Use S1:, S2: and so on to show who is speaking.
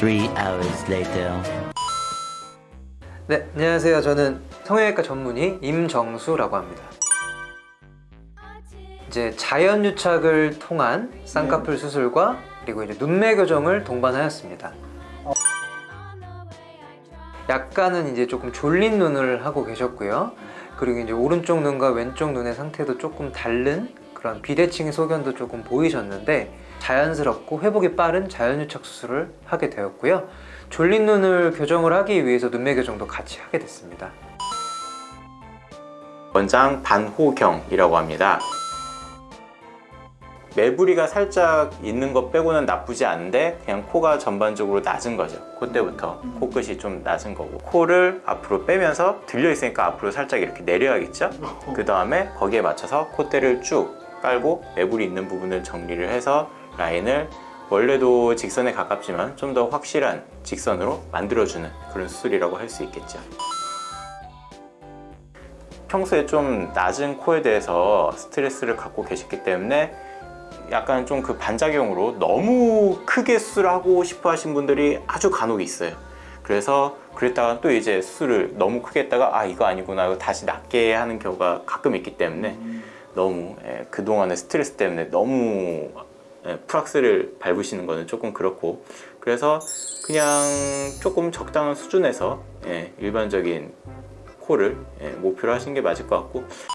S1: Three hours later.
S2: 네, 안녕하세요. 저는 성형외과 전문의 임정수라고 합니다. 이제 자연 유착을 통한 쌍꺼풀 수술과 그리고 이제 눈매 교정을 동반하였습니다. 약간은 이제 조금 졸린 눈을 하고 계셨고요. 그리고 이제 오른쪽 눈과 왼쪽 눈의 상태도 조금 다른 그런 비대칭의 소견도 조금 보이셨는데 자연스럽고 회복이 빠른 자연유착 수술을 하게 되었고요. 졸린 눈을 교정을 하기 위해서 눈매 교정도 같이 하게 됐습니다.
S3: 원장 반호경이라고 합니다. 매부리가 살짝 있는 것 빼고는 나쁘지 않은데 그냥 코가 전반적으로 낮은 거죠. 콧대부터 코끝이 좀 낮은 거고 코를 앞으로 빼면서 들려 있으니까 앞으로 살짝 이렇게 내려야겠죠. 그 다음에 거기에 맞춰서 콧대를 쭉 깔고 매부리 있는 부분을 정리를 해서 라인을 원래도 직선에 가깝지만 좀 더 확실한 직선으로 만들어주는 그런 수술이라고 할 수 있겠죠. 평소에 좀 낮은 코에 대해서 스트레스를 갖고 계셨기 때문에 약간 좀 그 반작용으로 너무 크게 수술하고 싶어 하신 분들이 아주 간혹 있어요 그래서 그랬다가 또 이제 수술을 너무 크게 했다가 아 이거 아니구나 이거 다시 낮게 하는 경우가 가끔 있기 때문에 너무 예, 그동안의 스트레스 때문에 너무 예, 프락스를 밟으시는 거는 조금 그렇고. 그래서 그냥 조금 적당한 수준에서 예, 일반적인 코를 예, 목표로 하시는 게 맞을 것 같고